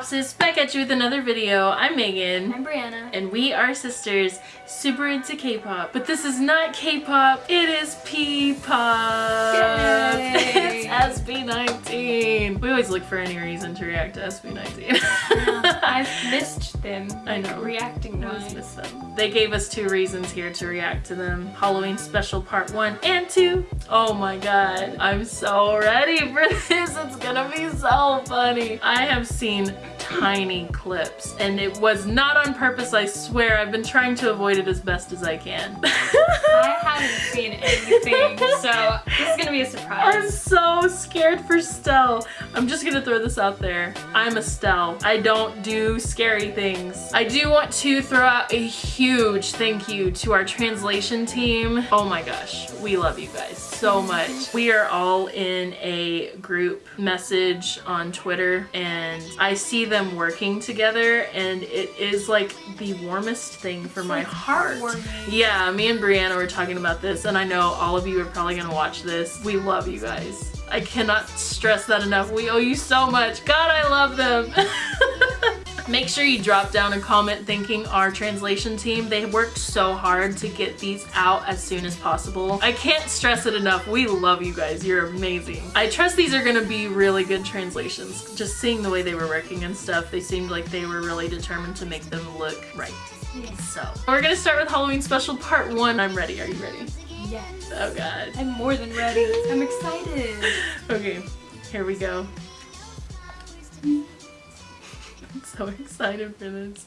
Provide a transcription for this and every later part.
up guys, we are K-Popsis, back at you with another video. I'm Megan. I'm Brianna. And we are sisters, super into K-pop. But this is not K-pop, it is P-pop. It's SB19. We always look for any reason to react to SB19. I've missed them. I know. Reacting I always wise. miss them. They gave us two reasons here to react to them. Halloween special part one and two. Oh my god. I'm so ready for this. It's gonna be so funny. I have seen tiny clips and it was not on purpose, I swear. I've been trying to avoid it as best as I can. I haven't seen anything, so this is gonna be a surprise I'm so scared for Stell. I'm just gonna throw this out there. I'm a Stell. I don't do scary things. I do want to throw out a huge thank you to our translation team. Oh my gosh, we love you guys so much. We are all in a group message on Twitter and I see them working together and it is like the warmest thing for my like heart. Yeah, me and Brianna were talking about this and I know all of you are probably gonna watch this. We love you guys. I cannot stress that enough. We owe you so much. God, I love them. Make sure you drop down a comment thanking our translation team. They worked so hard to get these out as soon as possible. I can't stress it enough. We love you guys. You're amazing. I trust these are gonna be really good translations. Just seeing the way they were working and stuff, they seemed like they were really determined to make them look right. Yes. So, we're gonna start with Halloween special part one. I'm ready. Are you ready? Yes. Oh god. I'm more than ready. I'm excited. Okay, here we go. Mm-hmm. So excited for this.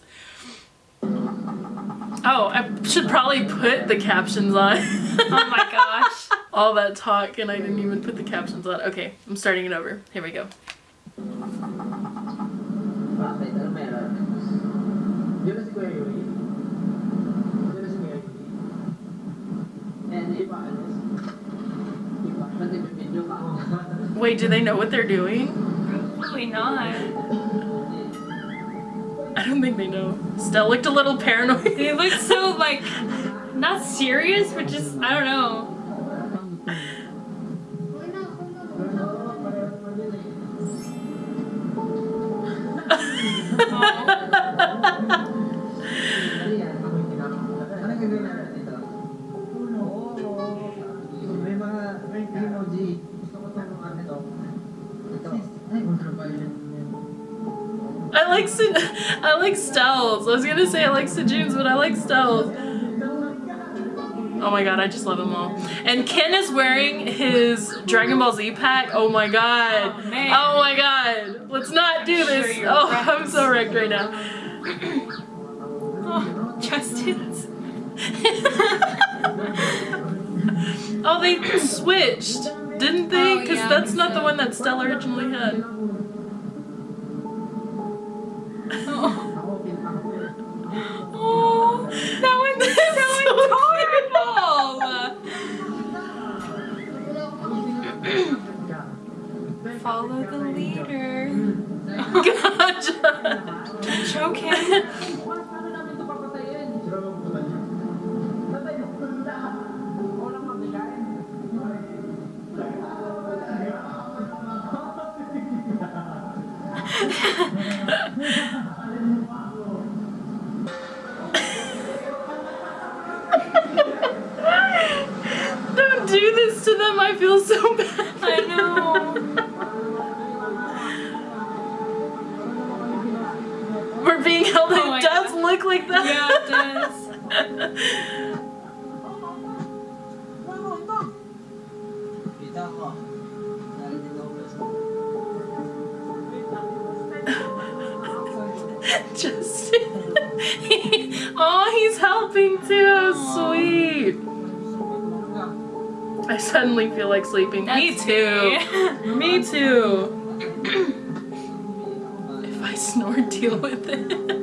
Oh, I should probably put the captions on. Oh my gosh. All that talk and I didn't even put the captions on. Okay, I'm starting it over. Here we go. Bakit? Ano meron? Yun na si Kuya Yuri? Yun na si Kuya Yuri? Di ba alis? Di ba? Ba't nag-video ka? Wait, do they know what they're doing? Probably not. I don't think they know. Stell looked a little paranoid. They looked so like not serious, but just I don't know. Like I like Stells. I was gonna say I like Sejun's, but I like Stells. Oh my god, I just love them all. And Ken is wearing his Dragon Ball Z pack. Oh my god. Oh. Oh my god. Let's not do Sure this. you're Oh, wrecked. I'm so wrecked right now. Oh, Justin's. Oh, they switched, didn't they? Oh, Because yeah, that's not the one that Stella originally had. Follow the leader. Gotcha. Choke him. Look like that. Yeah, it does. Kita ko. Narinig ako gusto. Justin. oh, he's helping too. Sweet. I suddenly feel like sleeping. me too. me. Me too. if I snore, deal with it.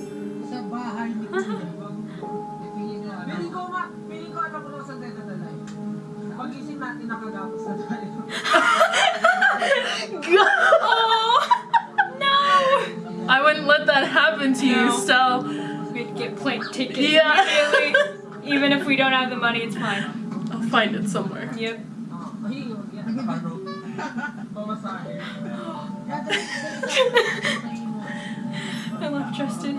Pagising natin nakagapos na tayo. Oh no! I wouldn't let that happen to you. Stell. We'd get plane tickets Yeah. immediately. Even if we don't have the money, it's fine. I'll find it somewhere. Yep. Ay, yan, nakaparo. Pamasahe. I love Justin.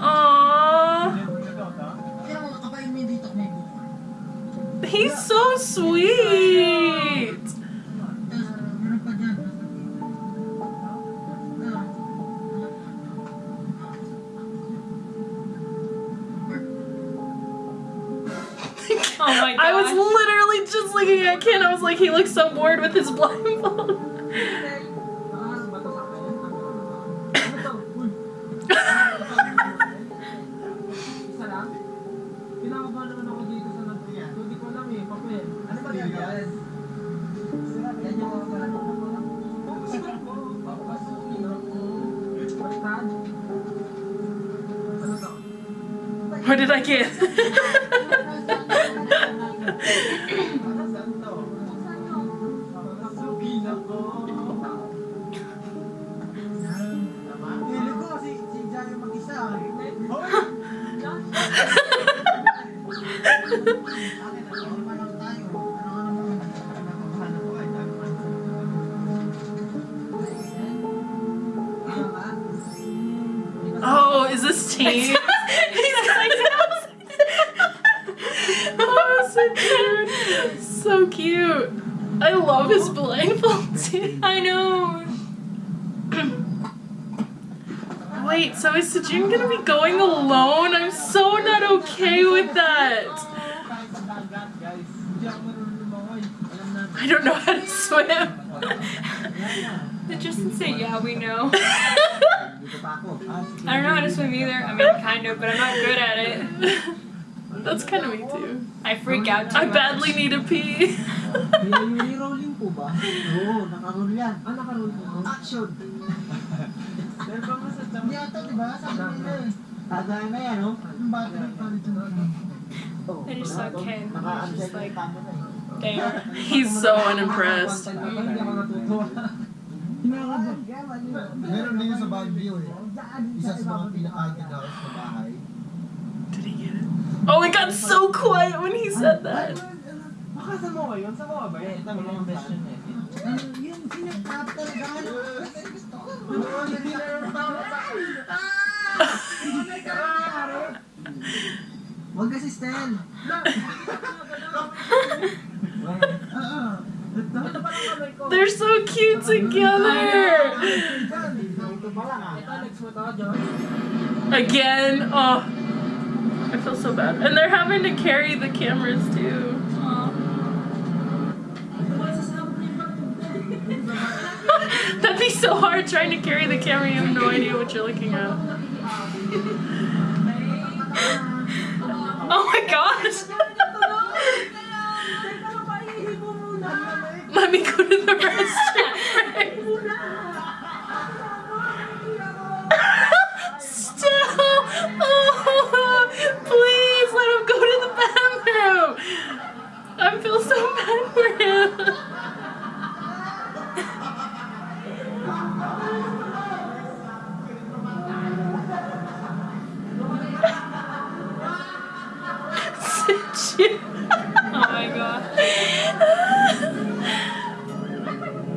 Aww. Kaya mga kapain mo dito may buko. He's so sweet. Tapos, meron pa dyan. Oh my god. I was literally just looking at Ken. I was like, he looks so bored with his blindfold. What did I get? Wait, so is Sejun gonna be going alone? I'm so not okay with that. Kahit sa dagat, guys. Hindi ako marunong lumangoy. Alam natin. I don't know how to swim. Did Justin say, yeah, we know? Dito pa ako. Sige. I don't know how to swim either. I mean, kind of, but I'm not good at it. That's kind of me too. I freak out too I much. badly need a pee. Nire-rolling po ba? Oo, nakaroll yan. Nakaroll po. Action! Hindi ata, di ba? Sabi nila eh. Tagay na yan, no? Yung battery pa rin Oh, I just saw Ken. He was just like, there. He's so unimpressed. Hindi. Meron din yun sa Baguio eh. Isa sa mga pinaka-haunted house bahay. Did he get it? Oh, it got so quiet when he said that. Baka sa mo yun? Sa mo ba yun? Ito mo mga best yun eh. Yung sinatap talaga. They're so cute together. Again, oh, I feel so bad. And they're having to carry the cameras too. So hard trying to carry the camera. You have no idea what you're looking at. Oh my gosh! Let me go to the restroom.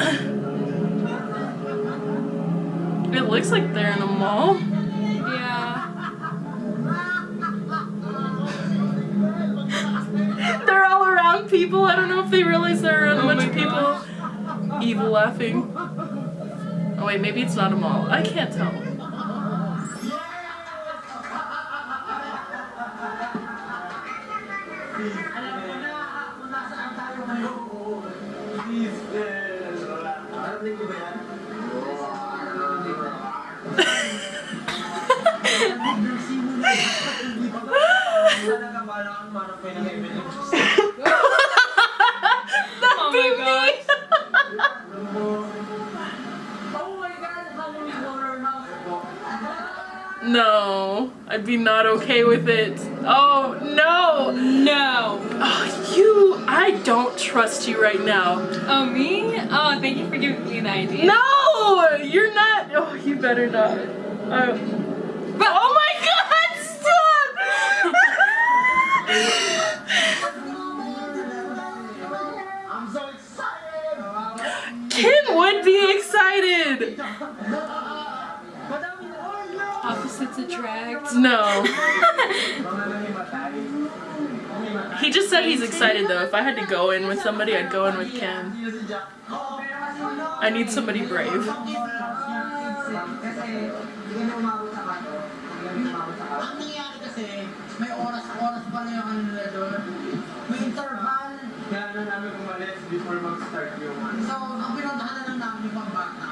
It looks like they're in a mall. Yeah. They're all around people. I don't know if they realize they're around a Oh bunch of people. Evil laughing. Oh wait, maybe it's not a mall. I can't tell. I'd be not okay with it. Oh no! No. Oh, you, I don't trust you right now. Oh, me? Oh, thank you for giving me the idea. No! You're not. Oh, you better not. Uh, but oh my god, stop! Opposites attract. No. He just said he's excited though. If I had to go in with somebody, I'd go in with Ken. Sino si Jack? Oo, pero kasi ano, I need somebody brave. Kasi hindi na umabot sa kanto. Hindi na umabot sa kanto. Ang nangyari kasi, may oras-oras pa na yung ano nila doon. May interval. Kaya na namin umalis before mag-start yung. So, ang pinuntahan na lang namin yung pambata.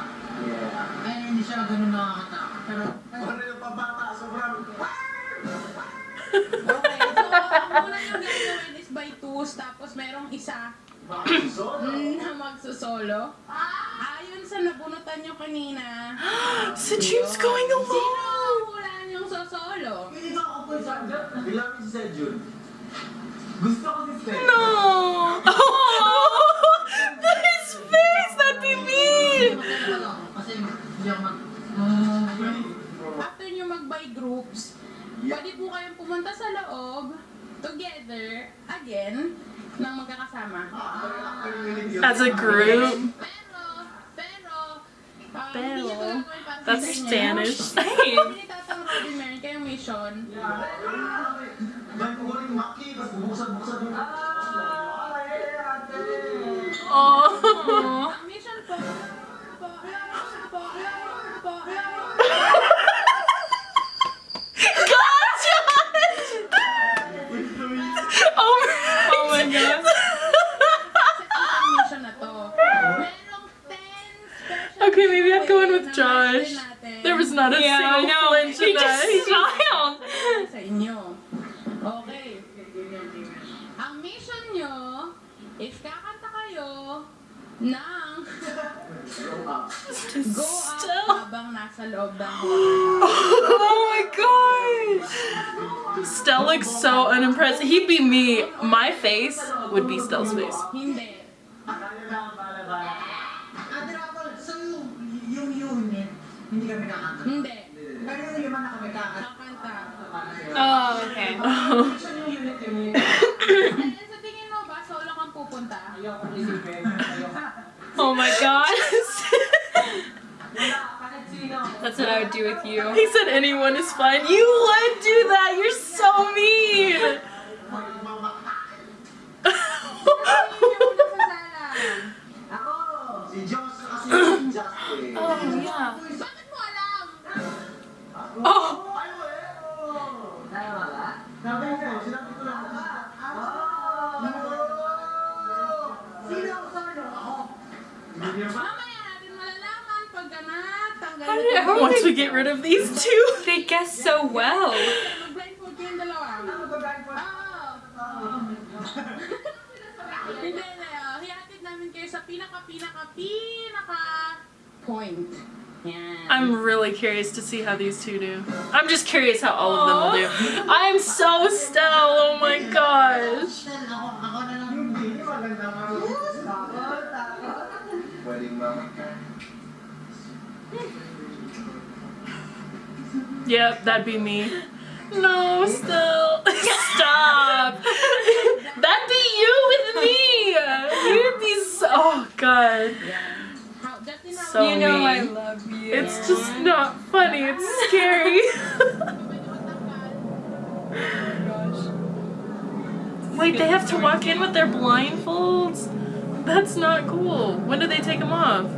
Kaya hindi siya ganun nakakatakot. Ano yung pabata, sobrang... Okay, so ang una yung gagawin is by twos, tapos merong isa na magsusolo. Ayon sa nabunutan nyo kanina, Si June's going sino alone! hulaan yung sosolo? hindi ka ako po sa Bilangin si Sejun. Gusto ko si Sejun. No! As a group. Pero, pero, um, Pero, hindi nyo ito gagawin para That's sa inyo. Spanish. Hindi ni Tatang Robin meron kayong mission. Dahil ko rin maki, tapos bubuksan-buksan yung... Oh. Ang mission po, po, po, po, God, Josh! Oh my, Oh my God. ang mission na to. Merong 10 special Okay, maybe I'd go in with giveaway na Josh. natin There was not a Yeah, I know. flinch He just that. smiled. sa inyo. Okay. Ang mission nyo is kakanta kayo ng Go Up habang nasa loob ng Oh my gosh! Stell looks so unimpressed. He'd be me. My face would be Stell's face. Hindi. Ate Rapol, so yung, yung unit, hindi kami kakanta. Hindi. Pero yung lima na kami kakanta. Kakanta. Oh, okay. So yung unit yun. Eh, sa tingin mo ba, solo kang pupunta? Ayoko isipin. Oh my God. Wala, kahit sino. That's what I would do with you. he said anyone is fine. You would do that. You're so mean. Hindi, oh. Hihatid namin kayo sa pinaka-pinaka-pinaka point. Yan. I'm really curious to see how these two do. I'm just curious how all of them will do. I'm so Stell. Oh my gosh. Stell, ako, ako na lang. Hindi, maganda nga. Pwedeng mama. Yep, that'd be me. No, Stell. Stop. that'd be you with me. You'd be so. Oh god. How, Justin, how So you know I love you. It's just not funny. It's scary. Wait, they have to walk in with their blindfolds? That's not cool. When do they take them off?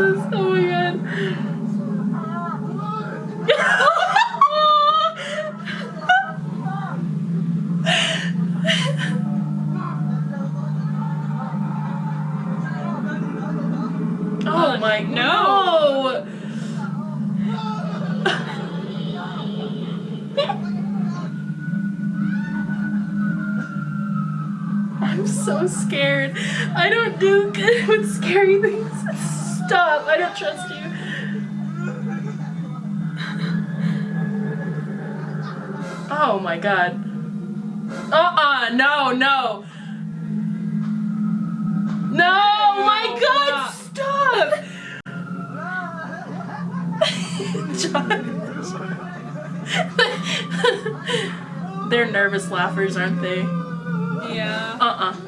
is so trust you. Oh my god. Uh-uh. No, no. No, my god, stop! Josh. They're nervous laughers, aren't they? Yeah. Uh-uh.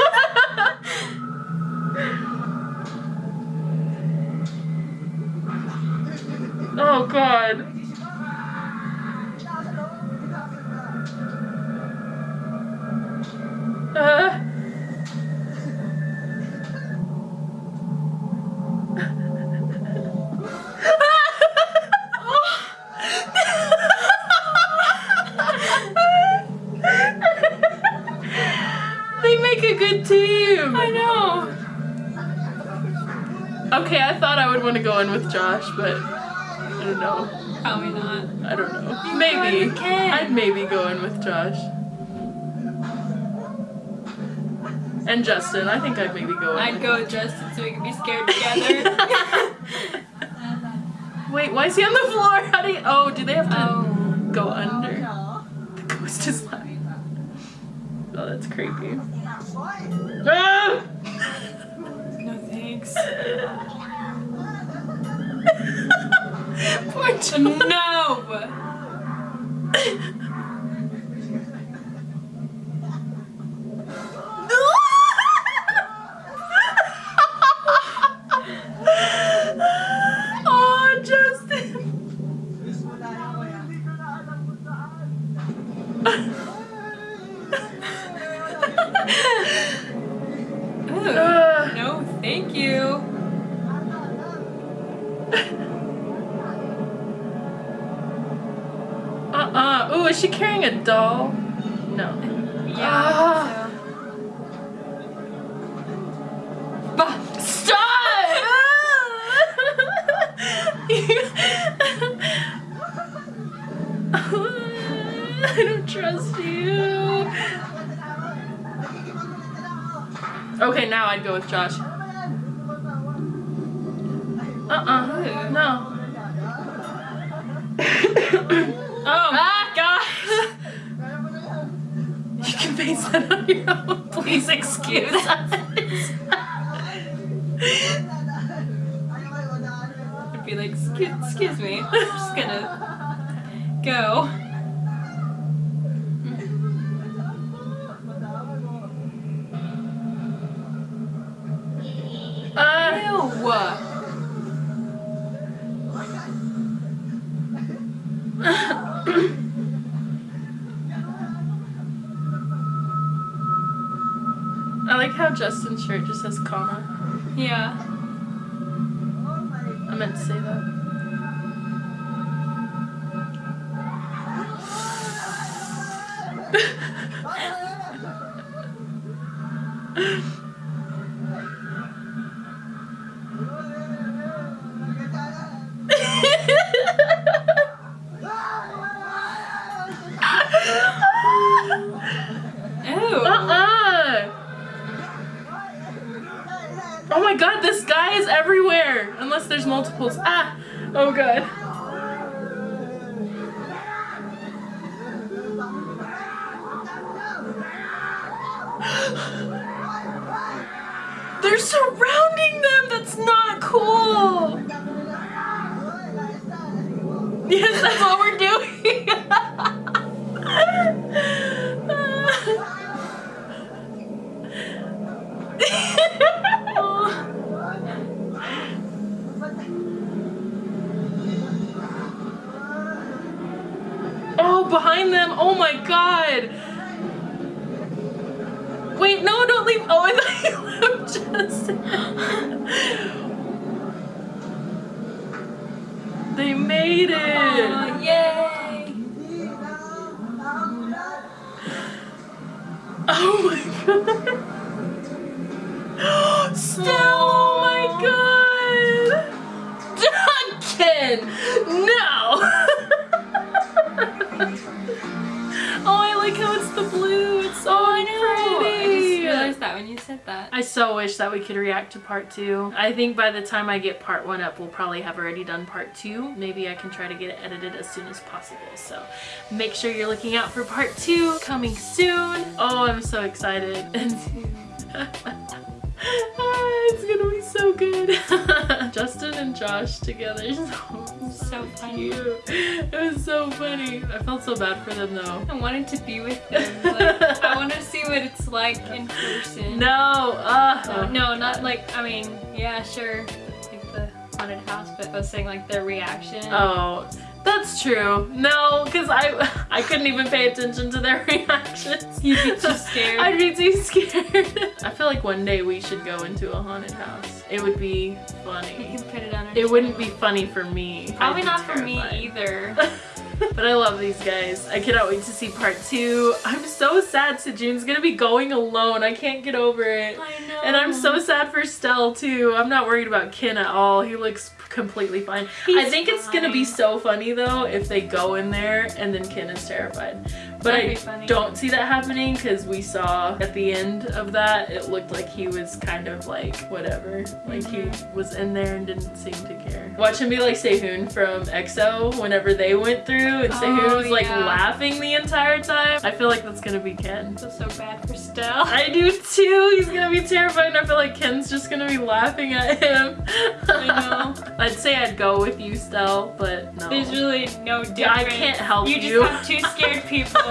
Josh, but I don't know. Probably not. I don't know. You maybe. I'd maybe go in with Josh. And Justin. I think I'd maybe go in. I'd go with Justin so we could be scared together. Wait, why is he on the floor? How do you... Oh, do they have to oh. go under? The ghost is laughing. Oh, that's creepy. Ah! No thanks. John. No! Trust you. Okay, now I'd go with Josh. Uh-uh. No. Oh Ah! gosh. You can face that on your own. Please excuse us. I'd be like, excuse, excuse I like how Justin's shirt just says comma. Yeah. I meant to say that. Oh my god, this guy is everywhere! Unless there's multiples. Ah! Oh god. Leave. Oh, I thought you left Justin. they made it! Aw, yay. Oh my god! Still, I so wish that we could react to part two. I think by the time I get part one up, we'll probably have already done part two. Maybe I can try to get it edited as soon as possible. So make sure you're looking out for part two coming soon. Oh, I'm so excited. Ah, it's gonna be so good. Justin and Josh together so, So funny. cute. It was so funny. I felt so bad for them though. I wanted to be with them. Like, I want to see what it's like in person. No, uh, No, no, not like, I mean, yeah, sure, like the haunted house, but I was saying like their reaction. Oh, that's true. No, because I I couldn't even pay attention to their reactions. You'd be too scared. I'd be too scared. I feel like one day we should go into a haunted house. It would be funny. You can put it on our It wouldn't be funny for me. Probably not for me either. but I love these guys. I cannot wait to see part two. I'm so sad Sejun's gonna be going alone. I can't get over it. I know. And I'm so sad for Stell too. I'm not worried about Ken at all. He looks completely fine. I He's think it's gonna be so funny though if they go in there and then Ken is terrified. But I don't see that happening because we saw at the end of that it looked like he was kind of like whatever. Like he Mm-hmm. was in there and didn't seem to care. Watch him be like Sehun from EXO whenever they went through and Sehun Oh, was like yeah. laughing the entire time. I feel like that's gonna be Ken. I feel so bad for Stell. I do too. He's gonna be terrified, and I feel like Ken's just gonna be laughing at him. I know. I'd say I'd go with you, Stell, but no. There's really no difference. I can't help you. you. just have two scared people.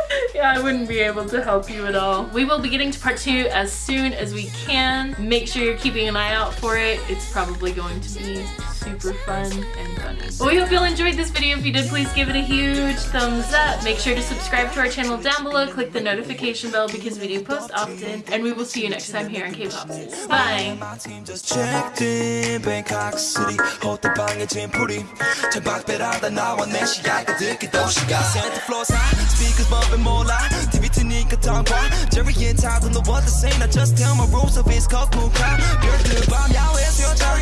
yeah, I wouldn't be able to help you at all. We will be getting to part two as soon as we can. Make sure you're keeping an eye out for it. It's probably going to be super fun and funny. Well, we hope you all enjoyed this video. If you did, please give it a huge thumbs up. Make sure to subscribe to our channel down below. Click the notification bell because we do post often. And we will see you next time here on K-Pop. Bye! My team just checked in Bangkok City 호텔방에 짐풀이 천박배라다 나와 내 시야가 듣기 도시가 Santa floors high Speakers bumping more cola TV트니까 텅봐 Jerry and Todd don't know what to say I just tell my rules of his cocoa to the 밤 야외 수영장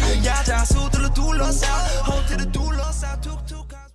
Hold to the 호텔을 둘러싸 툭툭